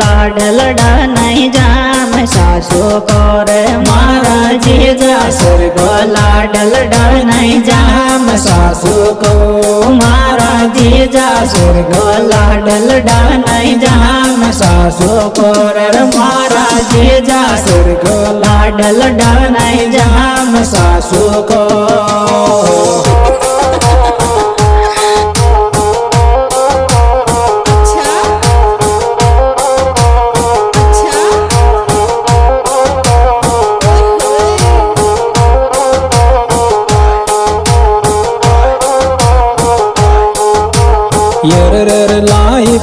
लाड लड़ा नहीं जाम सासु को रे मारा जीजा सुर को लाड लड़ा नहीं जाम सासु को मारा जीजा सुर को लाड लड़ा नहीं जाम सासु को रे मारा जीजा सुर को लाड लड़ा नहीं जाम सासु को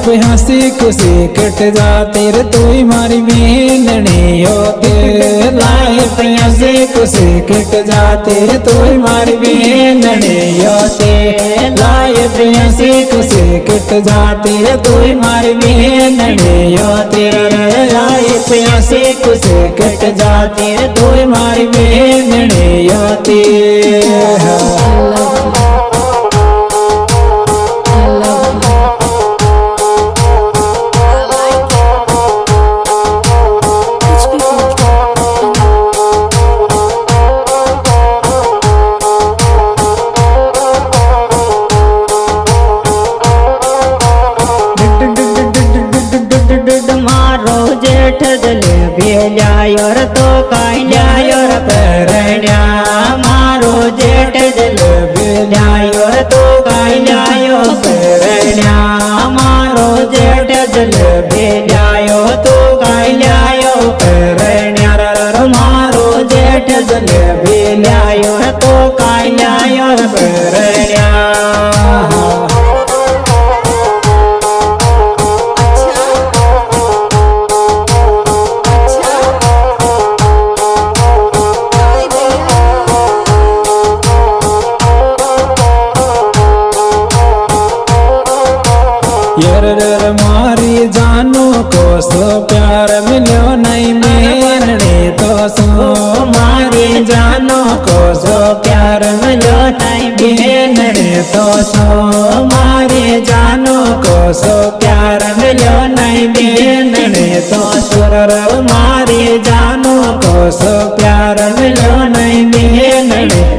हँसी खुशी कट जा तेरे तू मारी बेनने हो तेरे लाइफ हँसी खुशी कट जा तेरे तू मारी बेनने हो तेरे लाइफ हँसी खुशी कट जा तेरे तू मारी बेनने हो तेरे लाइफ हँसी खुशी कट जा तेरे तू मारी बेनने हो દલ ભેલ્યાયો ર તો કાંલ્યાયો પરણ્યા મારો જેઠ દલ ભેલ્યાયો તો કાંલ્યાયો પરણ્યા ર ર ર મારો જેઠ દલ ભેલ્યાયો ર તો કાંલ્યાયો ર सो मारे जानो को प्यार लौटाई नहीं बेनरे तो सो मारे जानो को प्यार लौटाई नहीं बेनरे तो सुर मारे जानो को प्यार लौटाई नहीं बेनरे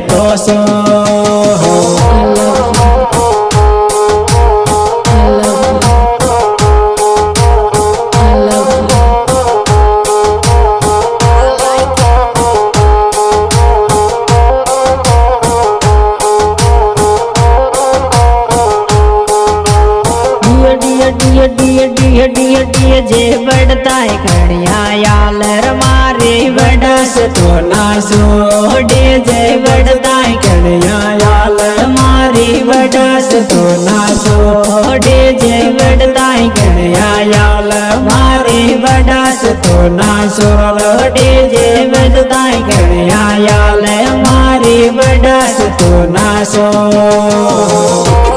डिय डिय डिय डिय डिय जे बढ़ता है खड़िया यालर मारे बड़स तो नासो डे जे बढ़ता है खड़िया यालर मारे बड़स तो नासो डे जे बढ़ता है खड़िया याल मारे बड़स तो नासो डे जे बढ़ता है खड़िया याल मारे बड़स तो नासो अच्छा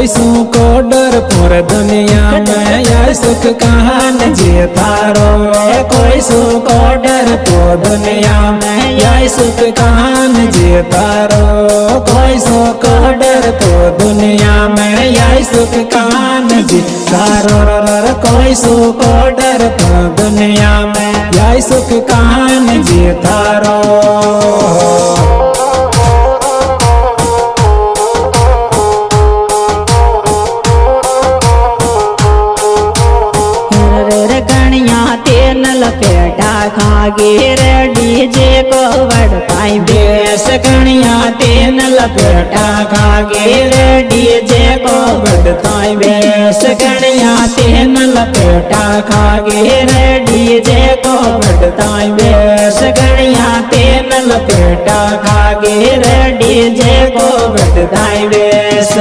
रर कोई सू को डर पुर दुनिया में यह सुख कहान जे तारो। है कोई सू को डर तो दुनिया में यह सुख कहान जे तारो। कोई सू को डर तो दुनिया में यह सुख कहान जे तारो। र र र को डर तो दुनिया में यह सुख कहान जे तारो। रे लपेटा खागे रे डीजे को वड़ पाई बेस कणिया तेन लपेटा खागे रे डीजे को वड़ पाई बेस कणिया तेन लपेटा खागे रे डीजे को वड़ पाई बेस कणिया तेन लपेटा खागे डीजे को वड़ पाई बेस।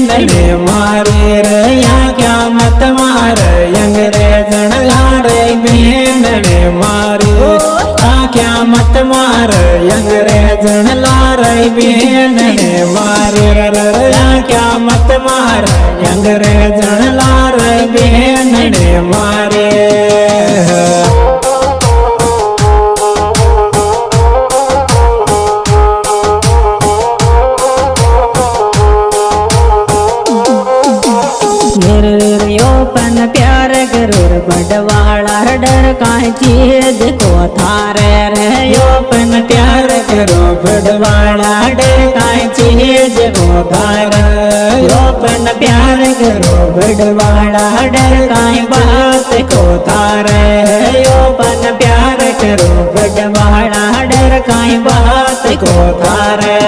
ने मारे रे या क्या मत मार? अंग्रेजन लारे बहन ने मारे क्या मत मार? अंग्रेजन लारे बहन ने मारे। रे रे रे, या क्या मत मार? अंग्रेजन लारे बहन ने मारे। थारे रे यो प्यार करो बड़वाड़ा डे काहे चीज़ को थारे यो प्यार करो बडवाड़ा डे काहे बात को थारे। यो प्यार करो बडवाड़ा डे काहे बात को थारे।